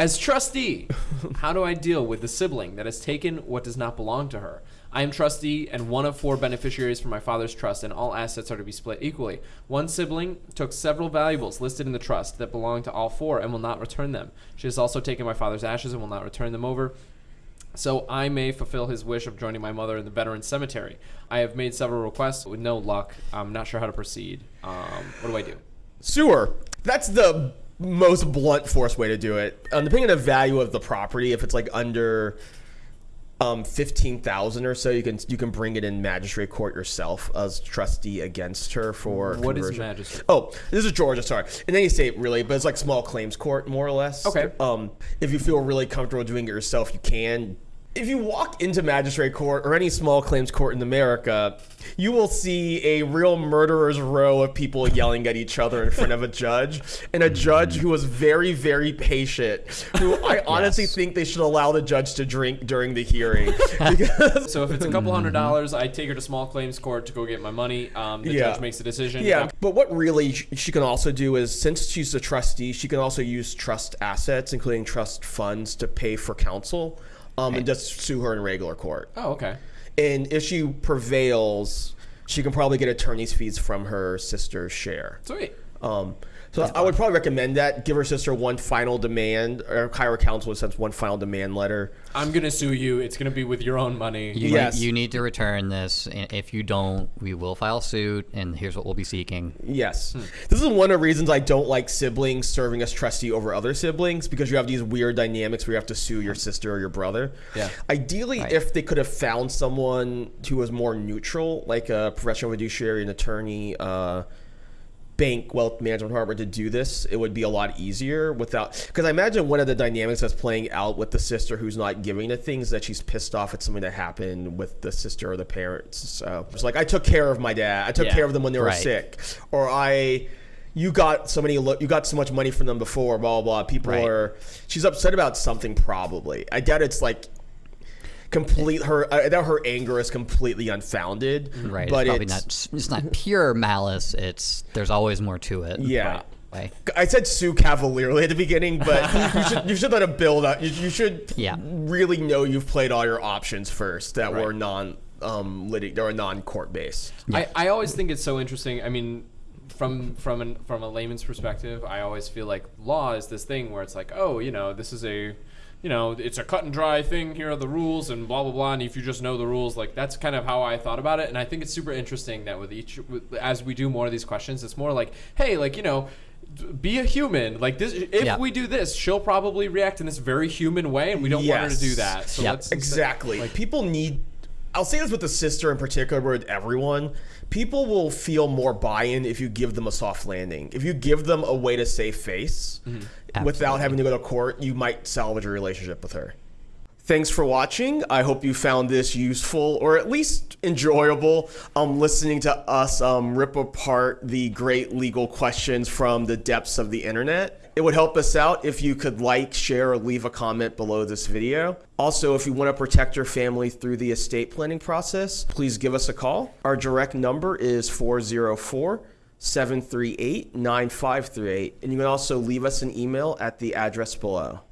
As trustee, how do I deal with the sibling that has taken what does not belong to her? I am trustee and one of four beneficiaries for my father's trust, and all assets are to be split equally. One sibling took several valuables listed in the trust that belong to all four and will not return them. She has also taken my father's ashes and will not return them over. So I may fulfill his wish of joining my mother in the veteran cemetery. I have made several requests with no luck. I'm not sure how to proceed. Um, what do I do? Sewer. That's the most blunt force way to do it. Um, depending on the value of the property, if it's like under um, fifteen thousand or so, you can you can bring it in magistrate court yourself as trustee against her for What is conversion. magistrate? Oh, this is Georgia. Sorry, in any state really, but it's like small claims court more or less. Okay. Um, if you feel really comfortable doing it yourself, you can. If you walk into magistrate court or any small claims court in America, you will see a real murderer's row of people yelling at each other in front of a judge, and a judge who was very, very patient. Who I honestly Yes. think they should allow the judge to drink during the hearing. So if it's a couple hundred dollars, I take her to small claims court to go get my money. Um, the Yeah. judge makes a decision. yeah, but what really she can also do is, since she's a trustee, she can also use trust assets, including trust funds, to pay for counsel, um, and just sue her in regular court. Oh, okay. And if she prevails, she can probably get attorney's fees from her sister's share. Sweet. Um, so I would probably recommend that. Give her sister one final demand, or hire counsel sends one final demand letter. I'm gonna sue you. It's gonna be with your own money. You, Yes. you need to return this. If you don't, we will file suit, and here's what we'll be seeking. Yes. This is one of the reasons I don't like siblings serving as trustee over other siblings because you have these weird dynamics where you have to sue your sister or your brother. Yeah. Ideally, Right. if they could have found someone who was more neutral, like a professional fiduciary, an attorney, uh, bank, wealth management department to do this, it would be a lot easier without. Because I imagine one of the dynamics that's playing out with the sister who's not giving the things that she's pissed off at something that happened with the sister or the parents. So it's like, I took care of my dad. I took Yeah. care of them when they were Right. sick, or I. You got so many. You got so much money from them before. Blah blah. blah. People Right. are. She's upset about something. Probably. I doubt it's like complete. Her. I doubt her anger is completely unfounded. Right? But it's probably it's, not. It's not pure malice. It's there's always more to it. Yeah. Right. I said sue cavalierly at the beginning, but you should you should let it build up. You, you should Yeah. really know you've played all your options first that were non um litig- or non court based. I, I always think it's so interesting. I mean, from from an, from a layman's perspective, I always feel like law is this thing where it's like, oh, you know, this is a, you know, it's a cut and dry thing. Here are the rules and blah blah blah. And if you just know the rules, like that's kind of how I thought about it. And I think it's super interesting that with each, with, as we do more of these questions, it's more like, hey, like you know. Be a human. Like this. If Yeah. we do this, she'll probably react in this very human way, and we don't want her to do that. So Yeah. Exactly. Like people need. I'll say this with the sister in particular, but with everyone. People will feel more buy-in if you give them a soft landing. If you give them a way to save face Mm-hmm. without having to go to court, you might salvage a relationship with her. Thanks for watching. I hope you found this useful or at least enjoyable. Um, listening to us um, rip apart the great legal questions from the depths of the internet. It would help us out if you could like, share, or leave a comment below this video. Also, if you want to protect your family through the estate planning process, please give us a call. Our direct number is 404 738 9538, and you can also leave us an email at the address below.